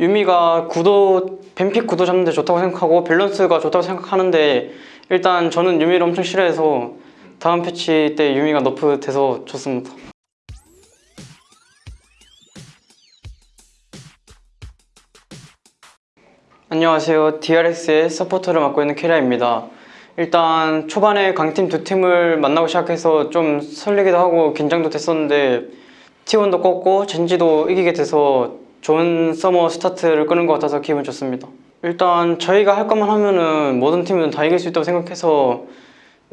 유미가 구도 ban pick 구도 잡는데 좋다고 생각하고 밸런스가 좋다고 생각하는데 일단 저는 유미를 엄청 싫어해서 다음 패치 때 유미가 nerf 돼서 좋습니다. 안녕하세요. DRX의 서포터를 맡고 있는 캐리아입니다. 일단 초반에 강팀 두 팀을 만나고 시작해서 좀 설레기도 하고 긴장도 됐었는데 T1도 꺾고 젠지도 이기게 돼서 좋은 서머 스타트를 끄는 것 같아서 기분 좋습니다. 일단 저희가 할 것만 하면은 모든 팀은 다 이길 수 있다고 생각해서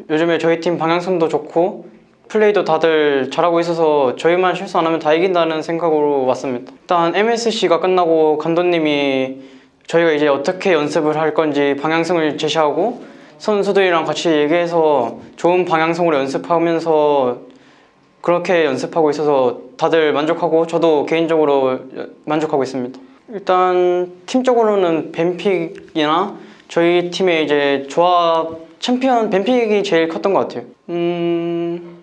요즘에 저희 팀 방향성도 좋고 플레이도 다들 잘하고 있어서 저희만 실수 안 하면 다 이긴다는 생각으로 왔습니다. 일단 MSC가 끝나고 감독님이 저희가 이제 어떻게 연습을 할 건지 방향성을 제시하고 선수들이랑 같이 얘기해서 좋은 방향성으로 연습하면서 그렇게 연습하고 있어서 다들 만족하고 저도 개인적으로 만족하고 있습니다. 일단 팀적으로는 ban pick이나 저희 팀의 이제 조합 챔피언 ban pick이 제일 컸던 것 같아요. 음,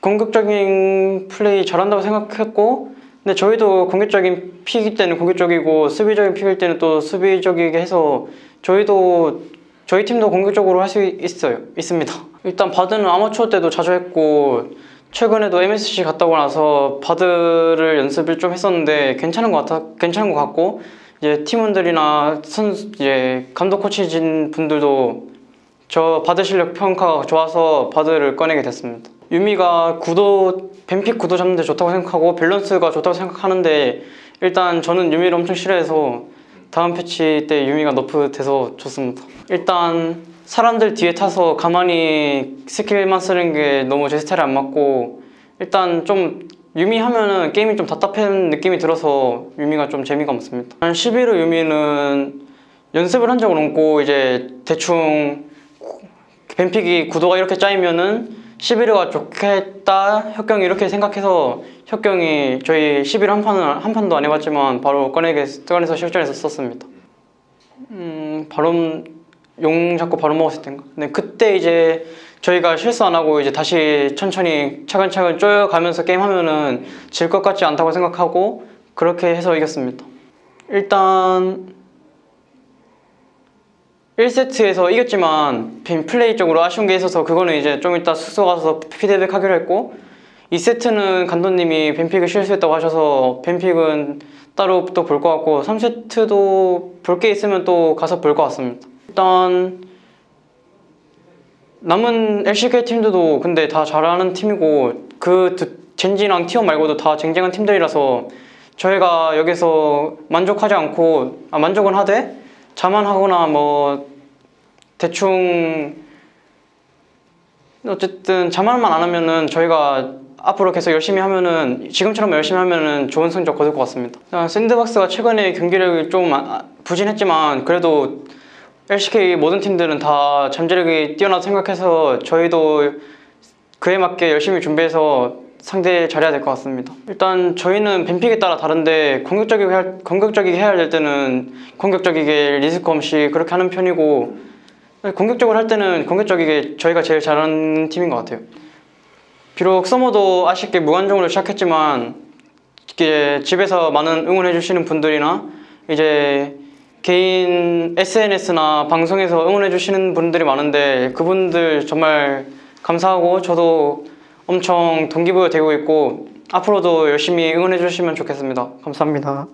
공격적인 플레이 잘한다고 생각했고 근데 저희도 공격적인 pick일 때는 공격적이고 수비적인 pick일 때는 또 수비적이게 해서 저희도 저희 팀도 공격적으로 할 수 있어요 있습니다 일단 바드는 아마추어 때도 자주 했고 최근에도 MSC 갔다 오고 나서 바드를 연습을 좀 했었는데 괜찮은 것 같아 괜찮은 것 같고 이제 팀원들이나 선수 이제 감독 코치진 분들도 저 바드 실력 평가가 좋아서 바드를 꺼내게 됐습니다. 유미가 구도 ban pick 구도 잡는데 좋다고 생각하고 밸런스가 좋다고 생각하는데 일단 저는 유미를 엄청 싫어해서 다음 패치 때 유미가 nerf 돼서 좋습니다. 일단 사람들 뒤에 타서 가만히 스킬만 쓰는 게 너무 제 스타일에 안 맞고 일단 좀 유미 하면은 게임이 좀 답답한 느낌이 들어서 유미가 좀 재미가 없습니다. 한 11호 유미는 연습을 한 적은 없고 이제 대충 뱀픽이 구도가 이렇게 짜이면은 11호가 좋겠다 혁경이 이렇게 생각해서 혁경이 저희 11호 한 판은 한 판도 안 해봤지만 바로 꺼내게 꺼내서 실전에서 썼습니다. 음 바로 용 잡고 바로 먹었을 때인가. 근데 그때 이제 저희가 실수 안 하고 이제 다시 천천히 차근차근 쪼여가면서 게임하면은 질 것 같지 않다고 생각하고 그렇게 해서 이겼습니다. 일단 1세트에서 이겼지만 빈 플레이적으로 아쉬운 게 있어서 그거는 이제 좀 이따 숙소 가서 피드백 하기로 했고 2세트는 감독님이 뱀픽을 실수했다고 하셔서 뱀픽은 따로 또 볼 것 같고 3세트도 볼 게 있으면 또 가서 볼 것 같습니다. 일단 남은 LCK 팀들도 근데 다 잘하는 팀이고 그 두- 젠지랑 티원 말고도 다 쟁쟁한 팀들이라서 저희가 여기서 만족하지 않고 아, 만족은 하되 자만하거나 뭐 대충 어쨌든 자만만 안 하면은 저희가 앞으로 계속 열심히 하면은 지금처럼 열심히 하면은 좋은 성적 거둘 것 같습니다. 아, 샌드박스가 최근에 경기력이 좀 아- 부진했지만 그래도 LCK 모든 팀들은 다 잠재력이 뛰어나다 생각해서 저희도 그에 맞게 열심히 준비해서 상대 잘해야 될 것 같습니다. 일단 저희는 뱀픽에 따라 다른데 공격적이게, 할, 공격적이게 해야 될 때는 공격적이게 리스크 없이 그렇게 하는 편이고 공격적으로 할 때는 공격적이게 저희가 제일 잘하는 팀인 것 같아요. 비록 서머도 아쉽게 무관중으로 시작했지만 이게 집에서 많은 응원해 주시는 분들이나 이제 개인 SNS나 방송에서 응원해 주시는 분들이 많은데 그분들 정말 감사하고 저도 엄청 동기부여 되고 있고 앞으로도 열심히 응원해 주시면 좋겠습니다. 감사합니다.